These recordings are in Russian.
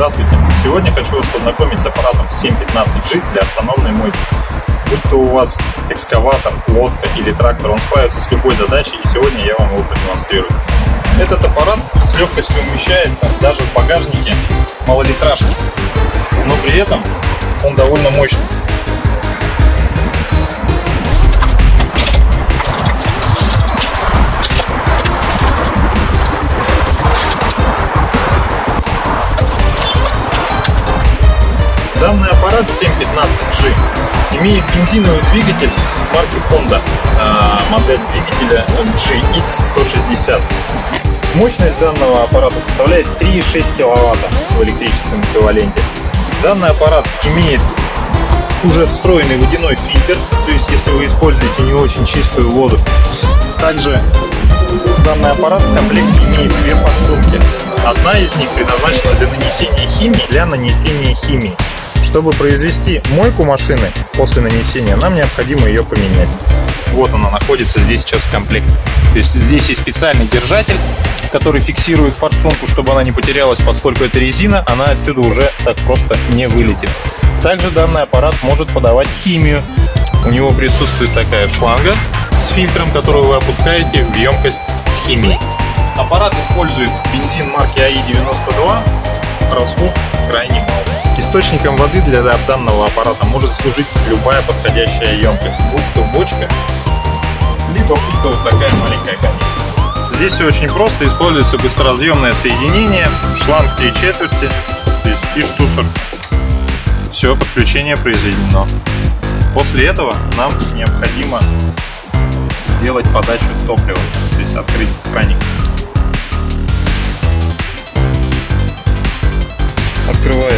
Здравствуйте! Сегодня хочу вас познакомить с аппаратом 715G для автономной мойки. Будь то у вас экскаватор, лодка или трактор, он справится с любой задачей и сегодня я вам его продемонстрирую. Этот аппарат с легкостью умещается даже в багажнике малолитражки, но при этом он довольно мощный. Аппарат 715G имеет бензиновый двигатель марки Honda, а, модель двигателя GX160. Мощность данного аппарата составляет 3,6 кВт в электрическом эквиваленте. Данный аппарат имеет уже встроенный водяной фильтр, то есть если вы используете не очень чистую воду. Также данный аппарат в комплекте имеет две подсумки. Одна из них предназначена для нанесения химии, для нанесения химии. Чтобы произвести мойку машины после нанесения, нам необходимо ее поменять. Вот она находится здесь сейчас в комплекте. То есть здесь есть специальный держатель, который фиксирует форсунку, чтобы она не потерялась, поскольку это резина, она отсюда уже так просто не вылетит. Также данный аппарат может подавать химию. У него присутствует такая шланга с фильтром, которую вы опускаете в емкость с химией. Аппарат использует бензин марки АИ-92, расход крайне. Источником воды для данного аппарата может служить любая подходящая емкость, будь то бочка, либо будь то вот такая маленькая канистра. Здесь все очень просто, используется быстроразъемное соединение, шланг 3 четверти, и штуцер. Все, подключение произведено. После этого нам необходимо сделать подачу топлива, то есть открыть краник.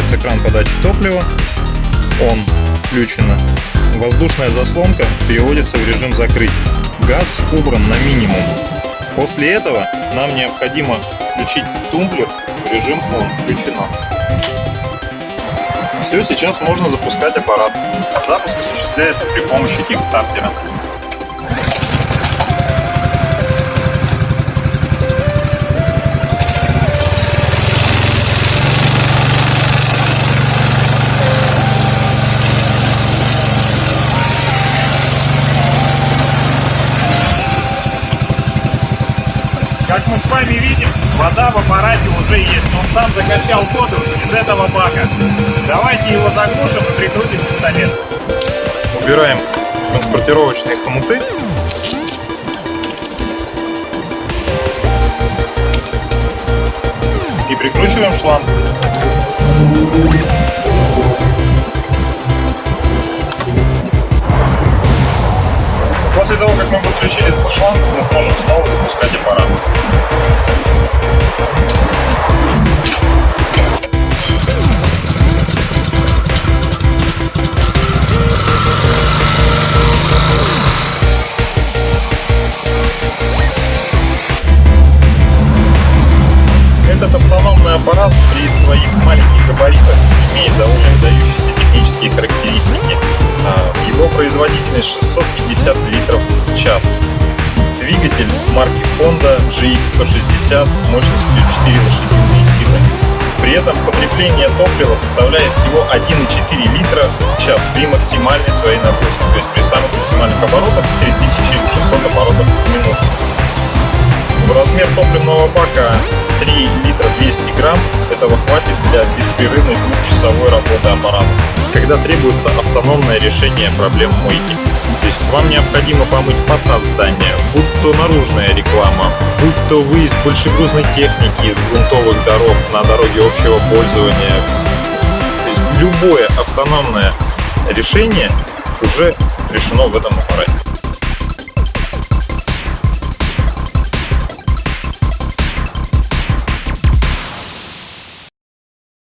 Открывается кран подачи топлива. Он включено. Воздушная заслонка переводится в режим закрыть. Газ убран на минимум. После этого нам необходимо включить тумблер в режим ON. Включено. Все, сейчас можно запускать аппарат. Запуск осуществляется при помощи кикстартера. Как мы с вами видим, вода в аппарате уже есть. Он сам закачал воду из этого бака. Давайте его заглушим и прикрутим пистолет. Убираем транспортировочные хомуты. И прикручиваем шланг. После того, как мы подключили шланг, мы можем снова запускать аппарат. Этот автономный аппарат при своих маленьких габаритах имеет довольно выдающиеся технические характеристики. А, его производительность 650 марки Honda GX160 мощностью 4 лошадиные силы. При этом потребление топлива составляет всего 1,4 литра в час при максимальной своей нагрузке, то есть при самых максимальных оборотах 3600 оборотов в минуту. В размер топливного бака 3 литра 200 грамм этого хватит для беспрерывной двухчасовой работы аппарата, когда требуется автономное решение проблем мойки. То есть вам необходимо помыть фасад здания, будь то наружная реклама, будь то выезд большегрузной техники из грунтовых дорог на дороге общего пользования. То есть любое автономное решение уже решено в этом аппарате.